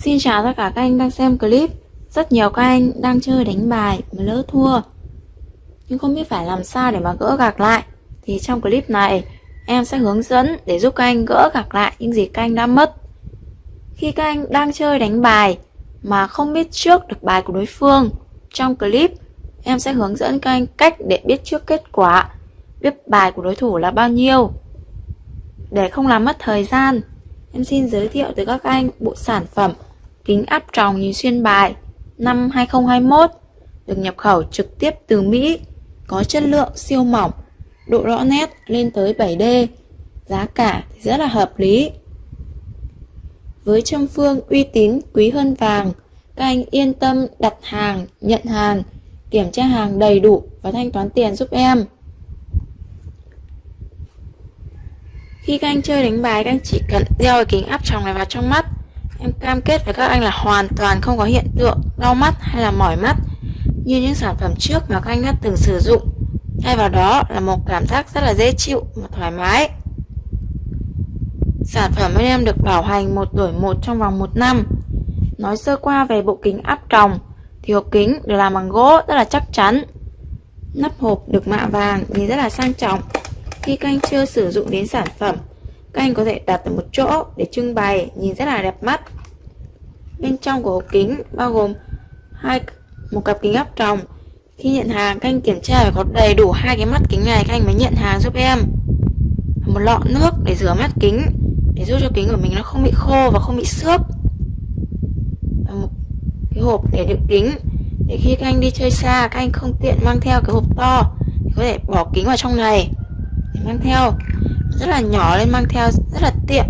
Xin chào tất cả các anh đang xem clip. Rất nhiều các anh đang chơi đánh bài mà lỡ thua. Nhưng không biết phải làm sao để mà gỡ gạc lại. Thì trong clip này, em sẽ hướng dẫn để giúp các anh gỡ gạc lại những gì các anh đã mất. Khi các anh đang chơi đánh bài mà không biết trước được bài của đối phương, Trong clip, em sẽ hướng dẫn các anh cách để biết trước kết quả, Biết bài của đối thủ là bao nhiêu, Để không làm mất thời gian. Em xin giới thiệu tới các anh bộ sản phẩm kính áp tròng nhìn xuyên bài năm 2021 được nhập khẩu trực tiếp từ Mỹ, có chất lượng siêu mỏng, độ rõ nét lên tới 7D, giá cả thì rất là hợp lý. Với châm phương uy tín quý hơn vàng, các anh yên tâm đặt hàng, nhận hàng, kiểm tra hàng đầy đủ và thanh toán tiền giúp em. Khi các anh chơi đánh bài, các anh chỉ cần đeo kính áp tròng này vào trong mắt Em cam kết với các anh là hoàn toàn không có hiện tượng đau mắt hay là mỏi mắt như những sản phẩm trước mà các anh đã từng sử dụng. Thay vào đó là một cảm giác rất là dễ chịu và thoải mái. Sản phẩm bên em được bảo hành một đổi một trong vòng một năm. Nói sơ qua về bộ kính áp tròng, thì hộp kính được làm bằng gỗ rất là chắc chắn. Nắp hộp được mạ vàng nhìn rất là sang trọng. Khi các anh chưa sử dụng đến sản phẩm các anh có thể đặt ở một chỗ để trưng bày, nhìn rất là đẹp mắt. Bên trong của hộp kính bao gồm hai, một cặp kính áp tròng. Khi nhận hàng, các anh kiểm tra phải có đầy đủ hai cái mắt kính này, các anh mới nhận hàng giúp em. Một lọ nước để rửa mắt kính, để giúp cho kính của mình nó không bị khô và không bị xước. Và một cái hộp để đựng kính, để khi các anh đi chơi xa, các anh không tiện mang theo cái hộp to, thì có thể bỏ kính vào trong này, để mang theo rất là nhỏ nên mang theo rất là tiện.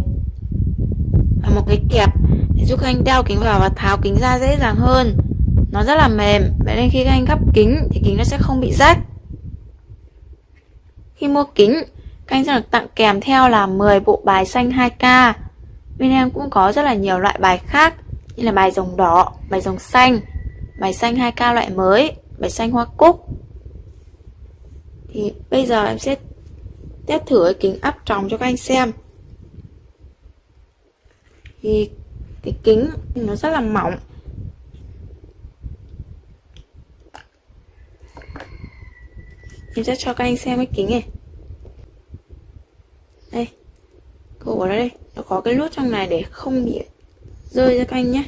Và một cái kẹp để giúp các anh đeo kính vào và tháo kính ra dễ dàng hơn. Nó rất là mềm. Vậy nên khi các anh gấp kính thì kính nó sẽ không bị rách. Khi mua kính các anh sẽ được tặng kèm theo là 10 bộ bài xanh 2K bên em cũng có rất là nhiều loại bài khác như là bài rồng đỏ, bài rồng xanh bài xanh 2K loại mới bài xanh hoa cúc. Thì bây giờ em sẽ test thử cái kính áp tròng cho các anh xem. Thì cái kính nó rất là mỏng. Em sẽ cho các anh xem cái kính này. Đây cổ ở đây. Nó có cái nút trong này để không bị rơi ra các anh nhé.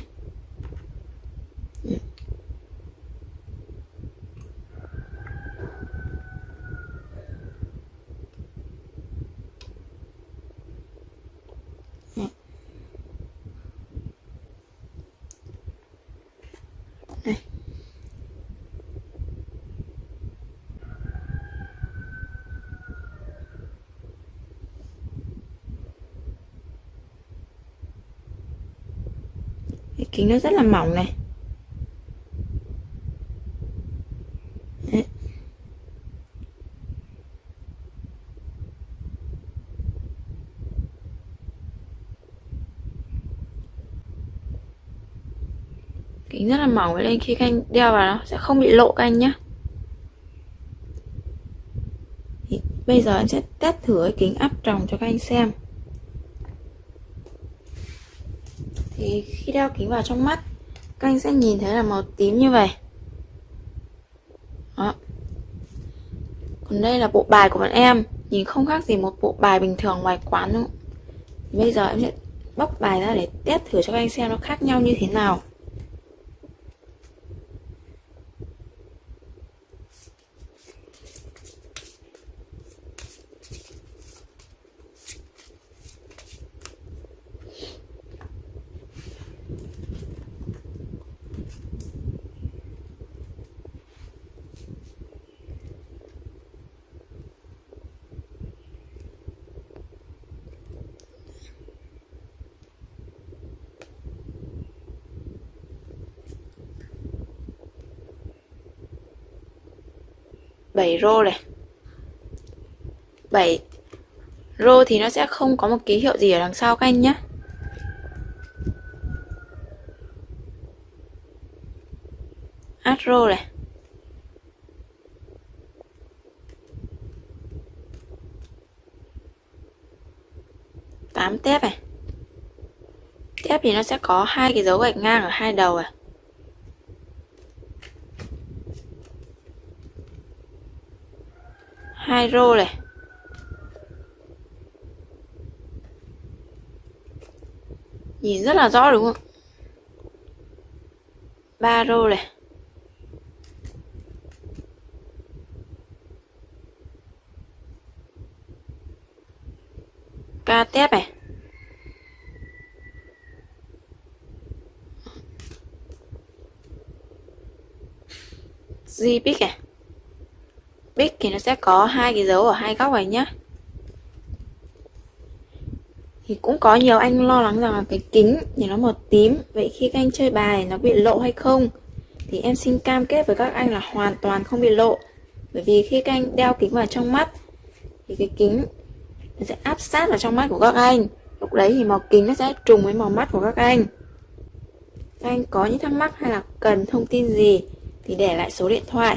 Này. Cái kính nó rất là mỏng này. Kính rất là mỏng nên khi các anh đeo vào nó sẽ không bị lộ các anh nhé thì bây giờ em sẽ test thử cái kính áp tròng cho các anh xem. Thì khi đeo kính vào trong mắt, các anh sẽ nhìn thấy là màu tím như vậy. Đó. Còn đây là bộ bài của bọn em, nhìn không khác gì một bộ bài bình thường ngoài quán đâu. Bây giờ em sẽ bóc bài ra để test thử cho các anh xem nó khác nhau như thế nào. Bảy rô này. 7 rô thì nó sẽ không có một ký hiệu gì ở đằng sau các anh nhé. Add rô này. Tám tép này. Tép thì nó sẽ có hai cái dấu gạch ngang ở hai đầu à hai rô này. Nhìn rất là rõ đúng không? Ba rô này. Ca tép này. Di này big thì nó sẽ có hai cái dấu ở hai góc này nhá. Thì cũng có nhiều anh lo lắng rằng là cái kính thì nó màu tím. Vậy khi các anh chơi bài nó bị lộ hay không? Thì em xin cam kết với các anh là hoàn toàn không bị lộ. Bởi vì khi các anh đeo kính vào trong mắt, thì cái kính nó sẽ áp sát vào trong mắt của các anh. Lúc đấy thì màu kính nó sẽ trùng với màu mắt của các anh. Các anh có những thắc mắc hay là cần thông tin gì thì để lại số điện thoại.